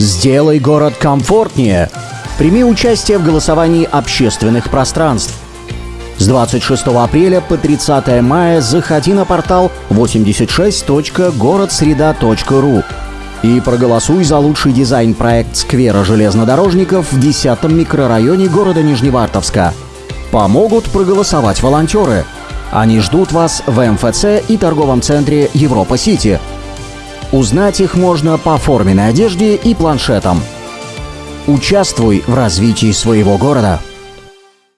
Сделай город комфортнее. Прими участие в голосовании общественных пространств. С 26 апреля по 30 мая заходи на портал 86.городсреда.ру и проголосуй за лучший дизайн-проект сквера железнодорожников в 10 микрорайоне города Нижневартовска. Помогут проголосовать волонтеры. Они ждут вас в МФЦ и торговом центре Европа-Сити. Узнать их можно по форменной одежде и планшетам. Участвуй в развитии своего города.